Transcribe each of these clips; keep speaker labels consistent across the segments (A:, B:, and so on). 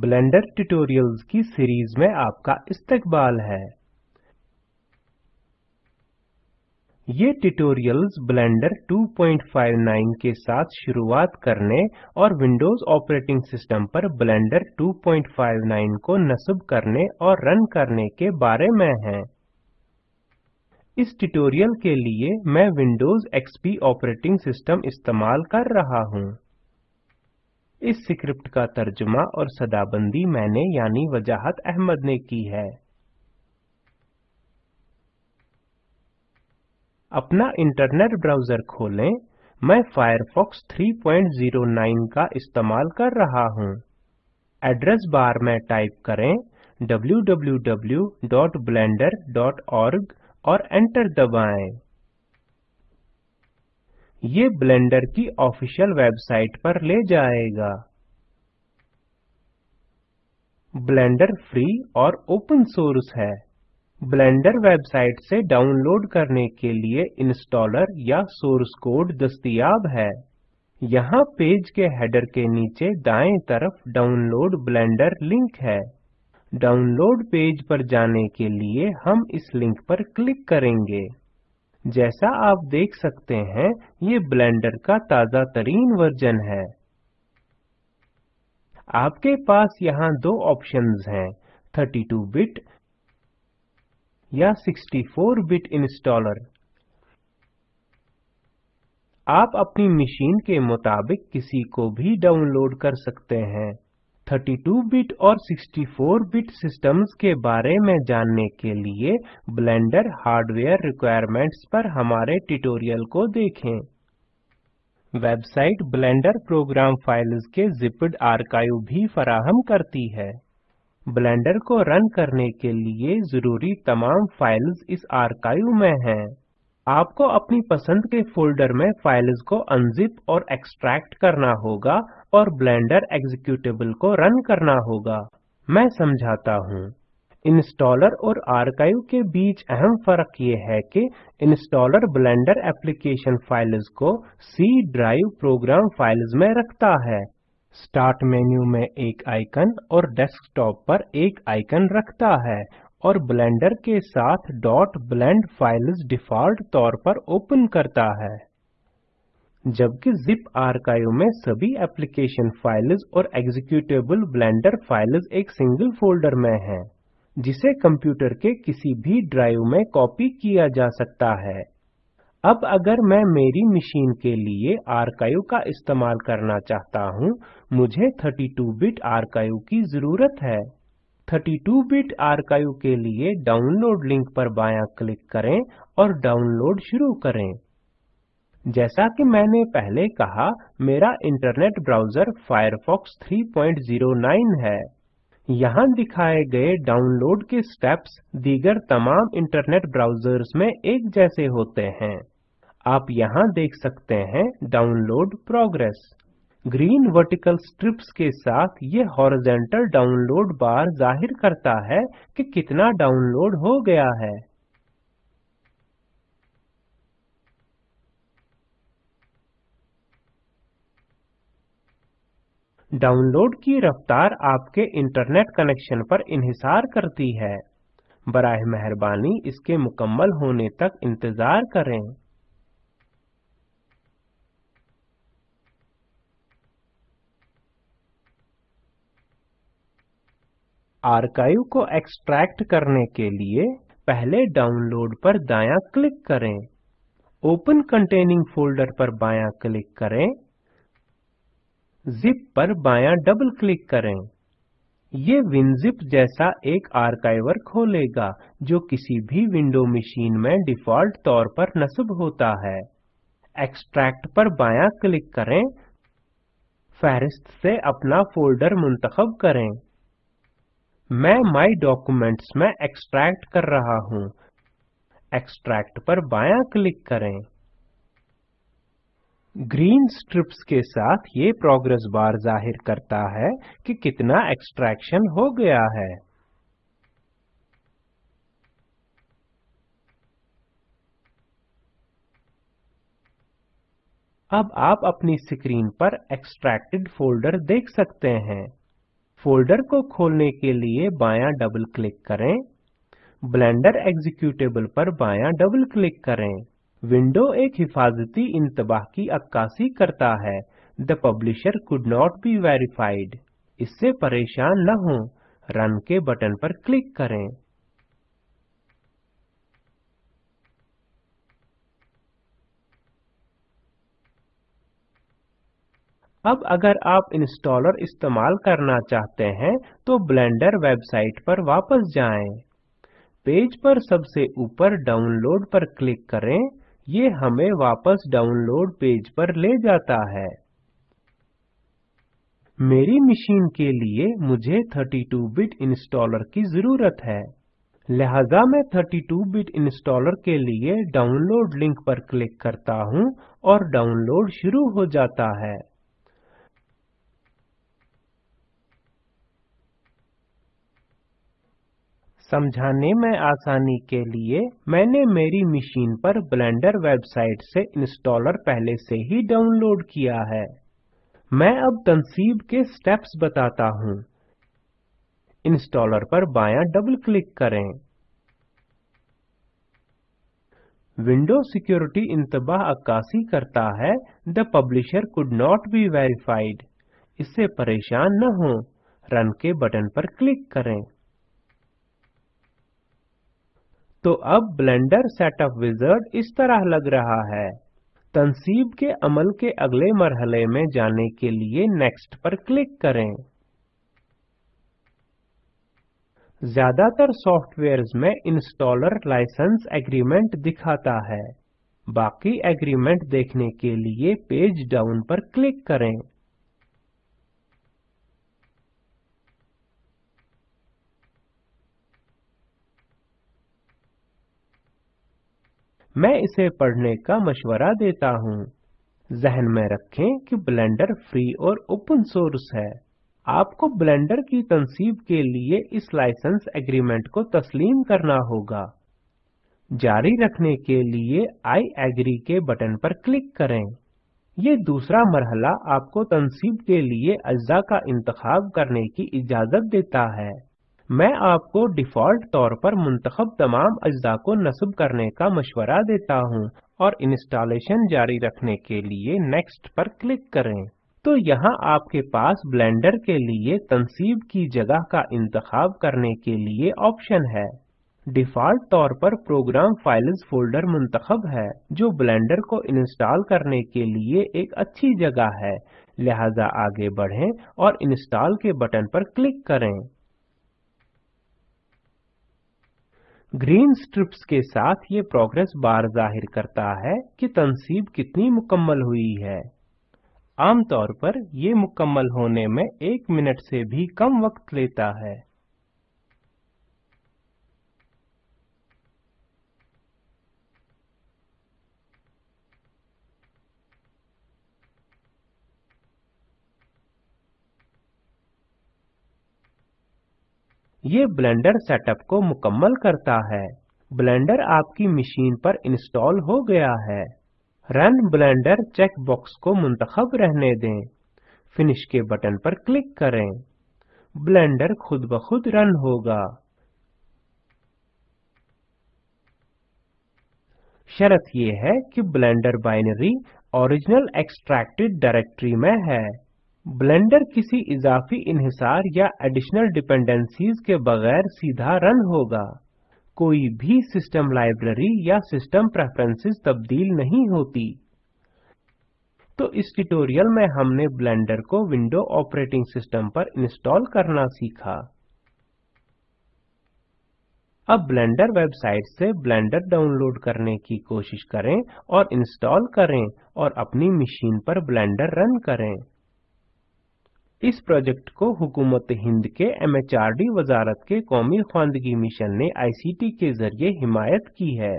A: Blender tutorials की series में आपका इस्तकबाल है ये ट्यूटोरियल्स ब्लेंडर 2.59 के साथ शुरुआत करने और विंडोज ऑपरेटिंग सिस्टम पर ब्लेंडर 2.59 को नस्ब करने और रन करने के बारे में हैं। इस ट्यूटोरियल के लिए मैं विंडोज एक्सपी ऑपरेटिंग सिस्टम इस्तेमाल कर रहा हूँ इस सिक्रिप्ट का तर्जुमा और सदाबंदी मैंने यानी वजाहत अहमद ने की है अपना इंटरनेट ब्राउजर खोलें मैं फायरफॉक्स 3.09 का इस्तेमाल कर रहा हूं। एड्रेस बार में टाइप करें www.blender.org और एंटर दबाएं ये ब्लेंडर की ऑफिशियल वेबसाइट पर ले जाएगा ब्लेंडर फ्री और ओपन सोर्स है ब्लेंडर वेबसाइट से डाउनलोड करने के लिए इंस्टॉलर या सोर्स कोड दस्तियाब है यहाँ पेज के हेडर के नीचे दाएं तरफ डाउनलोड ब्लेंडर लिंक है डाउनलोड पेज पर जाने के लिए हम इस लिंक पर क्लिक करेंगे जैसा आप देख सकते हैं ये ब्लेंडर का ताज़ा तरीन वर्जन है आपके पास यहाँ दो ऑप्शंस हैं 32 बिट या 64 बिट इंस्टॉलर आप अपनी मशीन के मुताबिक किसी को भी डाउनलोड कर सकते हैं 32-bit और 64-bit सिस्टम्स के बारे में जानने के लिए ब्लेंडर हार्डवेयर रिक्वायरमेंट्स पर हमारे ट्यूटोरियल को देखें वेबसाइट ब्लेंडर प्रोग्राम फाइल्स के जिप्ड आर्काइव भी फराहम करती है ब्लेंडर को रन करने के लिए जरूरी तमाम फाइल्स इस आर्काइव में हैं आपको अपनी पसंद के फोल्डर में फाइल्स को अनजिप और एक्सट्रैक्ट करना होगा और ब्लेंडर एग्जीक्यूटेबल को रन करना होगा मैं समझाता हूँ इंस्टॉलर और आर्काइव के बीच अहम फर्क ये है कि इंस्टॉलर ब्लेंडर एप्लीकेशन फाइल्स को सी ड्राइव प्रोग्राम फाइल्स में रखता है स्टार्ट मेन्यू में एक आइकन और डेस्कटॉप पर एक आइकन रखता है और ब्लेंडर के साथ ब्लेंड फाइल्स डिफ़ॉल्ट तौर पर ओपन करता है जबकि zip आर्काइव में सभी एप्लीकेशन फाइल्स और एग्जीक्यूटेबल ब्लेंडर फाइल्स एक सिंगल फोल्डर में हैं, जिसे कंप्यूटर के किसी भी ड्राइव में कॉपी किया जा सकता है अब अगर मैं मेरी मशीन के लिए आर्काइव का इस्तेमाल करना चाहता हूँ मुझे 32-बिट आर्काइव की जरूरत है 32-बिट आर्काइव के लिए डाउनलोड लिंक पर बायां क्लिक करें और डाउनलोड शुरू करें जैसा कि मैंने पहले कहा मेरा इंटरनेट ब्राउज़र Firefox 3.09 है यहाँ दिखाए गए डाउनलोड के स्टेप्स दीगर तमाम इंटरनेट ब्राउज़र्स में एक जैसे होते हैं आप यहाँ देख सकते हैं download progress green vertical strips के साथ ये हॉरिजॉन्टल डाउनलोड बार जाहिर करता है कि कितना डाउनलोड हो गया है डाउनलोड की रफ्तार आपके इंटरनेट कनेक्शन पर इंहिसार करती है बरह मेहरबानी इसके मुकम्मल होने तक इंतज़ार करें आर्काइव को एक्सट्रैक्ट करने के लिए पहले डाउनलोड पर दायां क्लिक करें ओपन कंटेनिंग फोल्डर पर बायां क्लिक करें जिप पर बायां डबल क्लिक करें ये विनजिप जैसा एक आर्काइवर खोलेगा जो किसी भी विंडो मशीन में डिफ़ॉल्ट तौर पर नस्ब होता है एक्सट्रैक्ट पर बायां क्लिक करें फहरिस्त से अपना फोल्डर मुंतखब करें मैं माय डॉक्यूमेंट्स में एक्सट्रैक्ट कर रहा हूं एक्सट्रैक्ट पर बायां क्लिक करें ग्रीन स्ट्रिप्स के साथ ये प्रोग्रेस बार जाहिर करता है कि कितना एक्सट्रैक्शन हो गया है अब आप अपनी स्क्रीन पर एक्सट्रैक्टेड फोल्डर देख सकते हैं फोल्डर को खोलने के लिए बायां डबल क्लिक करें ब्लेंडर एग्जीक्यूटेबल पर बायां डबल क्लिक करें विंडो एक हिफाजती इंतबाह की अक्कासी करता है the publisher could not be verified इससे परेशान न हो रन के बटन पर क्लिक करें अब अगर आप इंस्टॉलर इस्तेमाल करना चाहते हैं तो ब्लेंडर वेबसाइट पर वापस जाएं। पेज पर सबसे ऊपर डाउनलोड पर क्लिक करें ये हमें वापस डाउनलोड पेज पर ले जाता है मेरी मशीन के लिए मुझे 32-बिट इंस्टॉलर की जरूरत है लिहाजा मैं 32-बिट इंस्टॉलर के लिए डाउनलोड लिंक पर क्लिक करता हूं और डाउनलोड शुरू हो जाता है समझाने में आसानी के लिए मैंने मेरी मशीन पर ब्लेंडर वेबसाइट से इंस्टॉलर पहले से ही डाउनलोड किया है मैं अब तनसीब के स्टेप्स बताता हूँ इंस्टॉलर पर बायां डबल क्लिक करें विंडो सिक्योरिटी इंतबाह अक्कासी करता है the publisher could not be verified इससे परेशान न हो रन के बटन पर क्लिक करें तो अब ब्लेंडर सेटअप विजर्ड इस तरह लग रहा है तनसीब के अमल के अगले मरहले में जाने के लिए नेक्स्ट पर क्लिक करें ज्यादातर सॉफ्टवेयर्स में इंस्टॉलर लाइसेंस एग्रीमेंट दिखाता है बाकी एग्रीमेंट देखने के लिए पेज डाउन पर क्लिक करें मैं इसे पढ़ने का मशवरा देता हूँ जहन में रखें कि ब्लेंडर फ्री और ओपन सोर्स है आपको ब्लेंडर की तनसीब के लिए इस लाइसेंस एग्रीमेंट को तस्लीम करना होगा जारी रखने के लिए आई एग्री के बटन पर क्लिक करें ये दूसरा मरहला आपको तनसीब के लिए अज्जा का इंतखाब करने की इजाज़त देता है मैं आपको डिफ़ॉल्ट तौर पर मुंतखब तमाम अज्जा को नस्ब करने का मशवरा देता हूँ और इंस्टॉलेशन जारी रखने के लिए नेक्स्ट पर क्लिक करें तो यहाँ आपके पास ब्लेंडर के लिए तनसीब की जगह का इंतखाब करने के लिए ऑप्शन है डिफ़ॉल्ट तौर पर प्रोग्राम फाइल्स फोल्डर मुंतखब है जो ब्लेंडर को इंस्टॉल करने के लिए एक अच्छी जगह है लिहाजा आगे बढ़ें और इंस्टॉल के बटन पर क्लिक करें ग्रीन स्ट्रिप्स के साथ ये प्रोग्रेस बार जाहिर करता है कि तनसीब कितनी मुकम्मल हुई है आमतौर पर ये मुकम्मल होने में एक मिनट से भी कम वक्त लेता है ये ब्लेंडर सेटअप को मुकम्मल करता है ब्लेंडर आपकी मशीन पर इंस्टॉल हो गया है रन ब्लेंडर चेक बॉक्स को मुंतखब रहने दें फिनिश के बटन पर क्लिक करें ब्लेंडर खुद ब खुद रन होगा शर्त यह है कि Blender binary original extracted directory में है ब्लेंडर किसी इजाफी इन्हिसार या एडिशनल डिपेंडेंसीज के बगैर सीधा रन होगा कोई भी सिस्टम लाइब्रेरी या सिस्टम प्रेफरेंसेस तब्दील नहीं होती तो इस ट्यूटोरियल में हमने ब्लेंडर को विंडो ऑपरेटिंग सिस्टम पर इंस्टॉल करना सीखा अब ब्लेंडर वेबसाइट से ब्लेंडर डाउनलोड करने की कोशिश करें और इंस्टॉल करें और अपनी मशीन पर ब्लेंडर रन करें इस प्रोजेक्ट को हुकूमत हिंद के एमएचआरडी वजारत के कौमी ख्वानदगी मिशन ने आईसीटी के जरिए हिमायत की है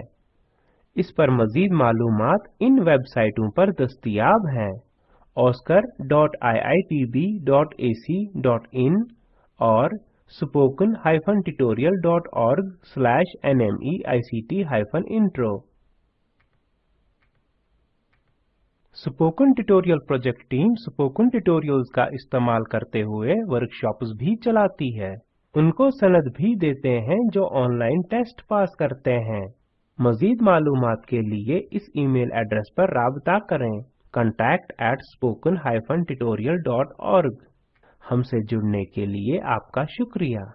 A: इस पर मजीद मालूम इन वेबसाइटों पर दस्तियाब हैं oscar dot I I T B dot A C dot in और spoken tutorialorg intro spoken tutorial project team spoken tutorials का इस्तेमाल करते हुए वर्कशॉप्स भी चलाती है उनको सनद भी देते हैं जो ऑनलाइन टेस्ट पास करते हैं मजीद मालूम के लिए इस ईमेल एड्रेस पर रबता करें contact at spoken hyphen tutorial dot हमसे जुड़ने के लिए आपका शुक्रिया